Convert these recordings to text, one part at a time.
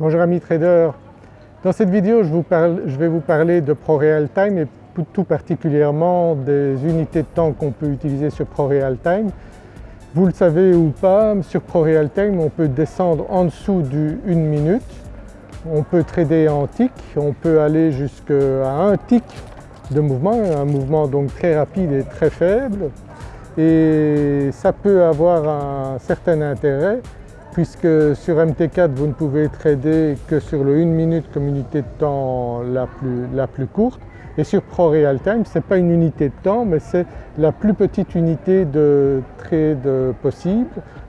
Bonjour amis traders, dans cette vidéo je, vais vous parler de ProRealTime et tout particulièrement des unités de temps qu'on peut utiliser sur ProRealTime. Vous le savez ou pas, sur ProRealTime on peut descendre en dessous du 1 minute, on peut trader en tick, on peut aller jusqu'à un tick de mouvement, un mouvement donc très rapide et très faible. Et ça peut avoir un certain intérêt puisque sur MT4 vous ne pouvez trader que sur le 1 minute comme unité de temps la plus, la plus courte. Et sur ProRealTime ce n'est pas une unité de temps mais c'est la plus petite unité de trade possible.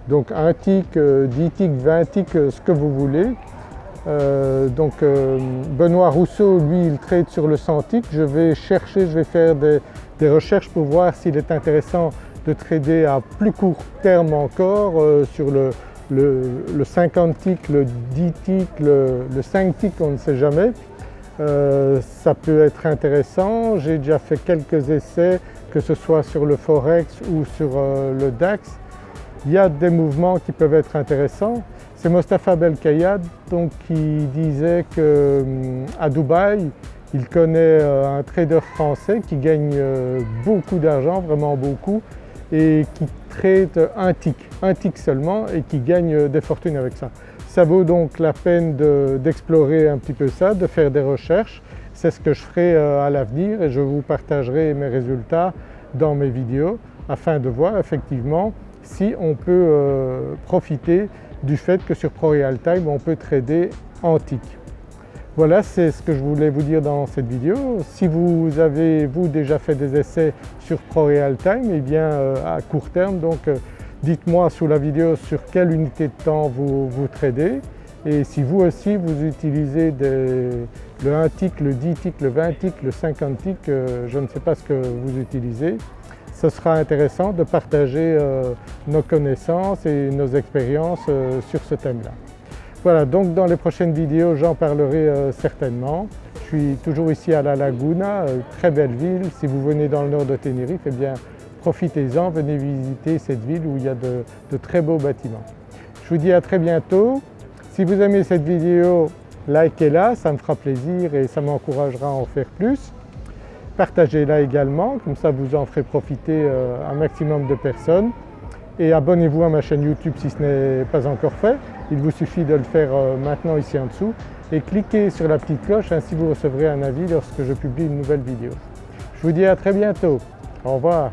Donc un tick, 10 euh, ticks, 20 ticks, euh, ce que vous voulez. Euh, donc Benoît Rousseau lui il trade sur le 100 ticks, je vais chercher, je vais faire des, des recherches pour voir s'il est intéressant de trader à plus court terme encore sur le, le, 50 ticks, le 10 ticks, le, 5 ticks, on ne sait jamais. Euh, ça peut être intéressant, j'ai déjà fait quelques essais que ce soit sur le Forex ou sur euh, le DAX. Il y a des mouvements qui peuvent être intéressants. C'est Mostafa Belkayad donc, qui disait qu'à hum, Dubaï, il connaît euh, un trader français qui gagne beaucoup d'argent, vraiment beaucoup, et qui trade un tick, un tick seulement et qui gagne des fortunes avec ça. Ça vaut donc la peine d'explorer un petit peu ça, de faire des recherches. C'est ce que je ferai euh, à l'avenir et je vous partagerai mes résultats dans mes vidéos afin de voir effectivement si on peut euh, profiter du fait que sur ProRealTime on peut trader en tick. Voilà, c'est ce que je voulais vous dire dans cette vidéo. Si vous avez vous déjà fait des essais sur ProRealTime, eh bien euh, à court terme donc euh, dites-moi sous la vidéo sur quelle unité de temps vous, vous tradez et si vous aussi vous utilisez le 1 tick, le 10 tick, le 20 tick, le 50 tick, euh, je ne sais pas ce que vous utilisez, ce sera intéressant de partager nos connaissances et nos expériences sur ce thème-là. Voilà, donc dans les prochaines vidéos j'en parlerai euh, certainement. Je suis toujours ici à La Laguna, euh, très belle ville. Si vous venez dans le nord de Tenerife, eh bien profitez-en, venez visiter cette ville où il y a de, de, très beaux bâtiments. Je vous dis à très bientôt. Si vous aimez cette vidéo, likez-la, ça me fera plaisir et ça m'encouragera à en faire plus. Partagez-la également, comme ça vous en ferez profiter euh, un maximum de personnes et abonnez-vous à ma chaîne YouTube si ce n'est pas encore fait. Il vous suffit de le faire euh, maintenant ici en dessous et cliquez sur la petite cloche, ainsi vous recevrez un avis lorsque je publie une nouvelle vidéo. Je vous dis à très bientôt. Au revoir.